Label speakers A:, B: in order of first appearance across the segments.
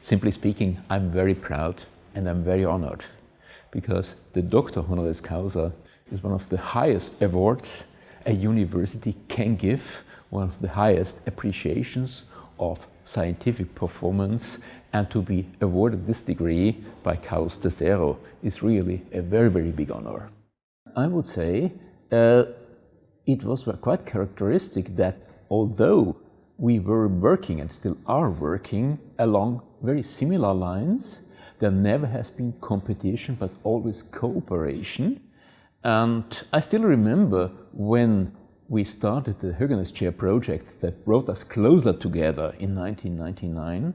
A: Simply speaking, I'm very proud and I'm very honored because the Doctor Honoris Causa is one of the highest awards a university can give, one of the highest appreciations of scientific performance and to be awarded this degree by Carlos Tercero is really a very, very big honor. I would say uh, it was quite characteristic that although we were working and still are working along very similar lines, there never has been competition but always cooperation. And I still remember when we started the Höganäs Chair project that brought us closer together in 1999.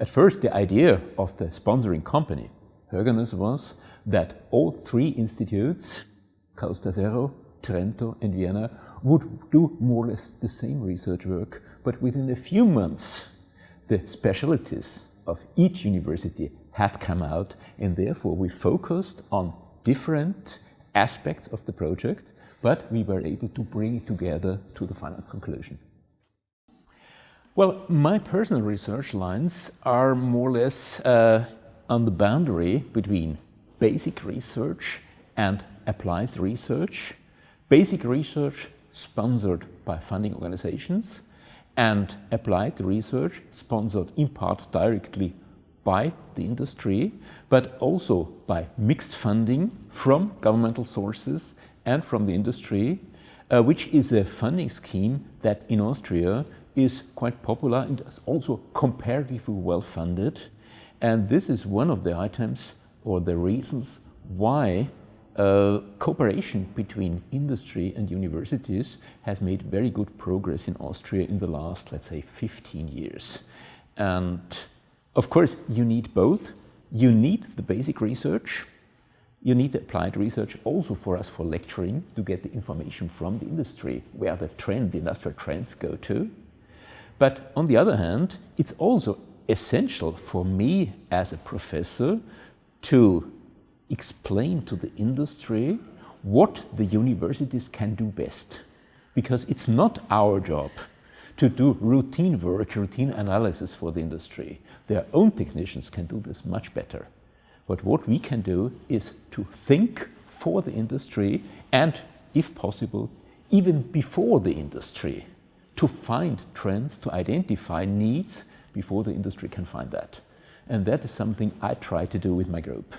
A: At first, the idea of the sponsoring company, Höganäs, was that all three institutes, Carlos Tercero, Trento and Vienna, would do more or less the same research work, but within a few months, the specialties of each university had come out, and therefore we focused on different aspects of the project but we were able to bring it together to the final conclusion. Well, my personal research lines are more or less uh, on the boundary between basic research and applied research. Basic research sponsored by funding organizations and applied research sponsored in part directly by the industry, but also by mixed funding from governmental sources and from the industry, uh, which is a funding scheme that in Austria is quite popular and is also comparatively well funded. And this is one of the items or the reasons why uh, cooperation between industry and universities has made very good progress in Austria in the last, let's say, 15 years. And of course, you need both. You need the basic research, you need the applied research also for us for lecturing to get the information from the industry, where the trend, the industrial trends go to. But on the other hand, it's also essential for me as a professor to explain to the industry what the universities can do best. Because it's not our job to do routine work, routine analysis for the industry. Their own technicians can do this much better. But what we can do is to think for the industry and, if possible, even before the industry, to find trends, to identify needs before the industry can find that. And that is something I try to do with my group.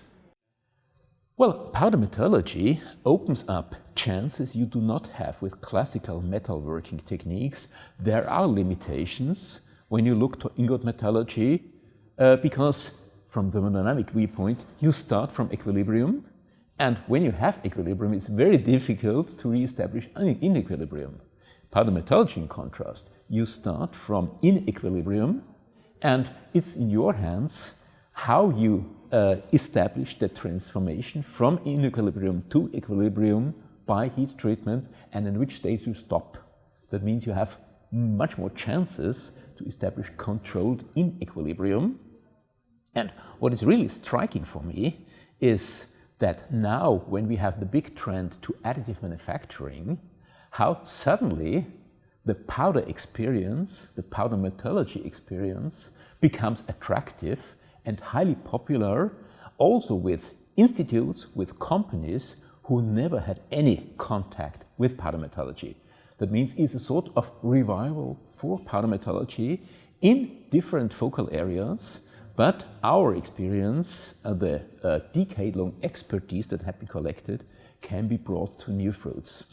A: Well, powder metallurgy opens up chances you do not have with classical metalworking techniques. There are limitations when you look to ingot metallurgy uh, because from the thermodynamic viewpoint, you start from equilibrium. And when you have equilibrium, it's very difficult to re-establish an inequilibrium. Powder metallurgy, in contrast, you start from in equilibrium and it's in your hands how you uh, establish the transformation from inequilibrium to equilibrium by heat treatment and in which state you stop. That means you have much more chances to establish controlled inequilibrium and what is really striking for me is that now when we have the big trend to additive manufacturing, how suddenly the powder experience, the powder metallurgy experience becomes attractive and highly popular also with institutes, with companies who never had any contact with powder metallurgy. That means it's a sort of revival for powder metallurgy in different focal areas but our experience, uh, the uh, decade-long expertise that had been collected, can be brought to new fruits.